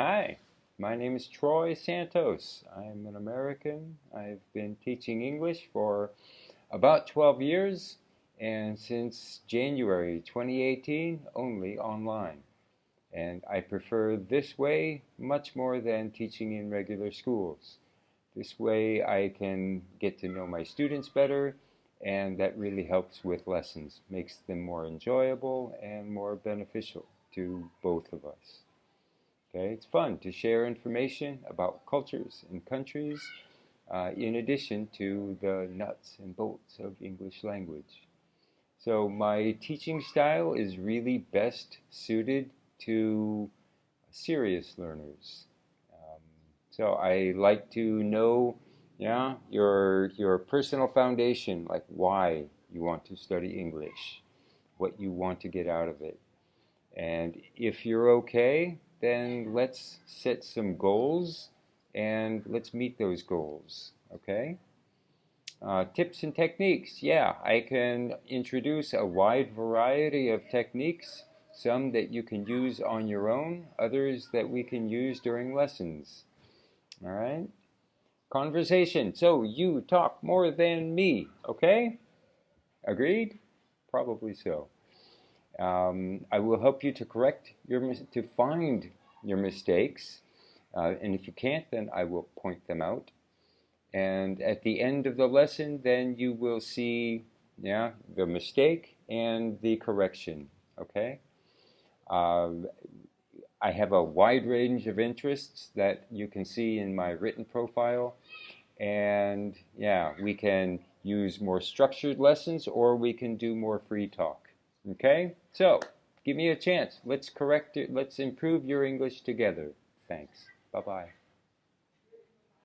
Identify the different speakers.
Speaker 1: Hi, my name is Troy Santos. I'm an American. I've been teaching English for about 12 years and since January 2018 only online. And I prefer this way much more than teaching in regular schools. This way I can get to know my students better and that really helps with lessons, makes them more enjoyable and more beneficial to both of us. Okay, it's fun to share information about cultures and countries uh, in addition to the nuts and bolts of English language. So my teaching style is really best suited to serious learners. Um, so I like to know yeah, your, your personal foundation, like why you want to study English, what you want to get out of it. And if you're okay, then let's set some goals and let's meet those goals, okay? Uh, tips and techniques, yeah, I can introduce a wide variety of techniques, some that you can use on your own, others that we can use during lessons, all right? Conversation, so you talk more than me, okay? Agreed? Probably so. Um, I will help you to correct your to find your mistakes, uh, and if you can't, then I will point them out. And at the end of the lesson, then you will see, yeah, the mistake and the correction. Okay. Uh, I have a wide range of interests that you can see in my written profile. And yeah, we can use more structured lessons or we can do more free talk. Okay? So, give me a chance. Let's correct it. Let's improve your English together. Thanks. Bye-bye.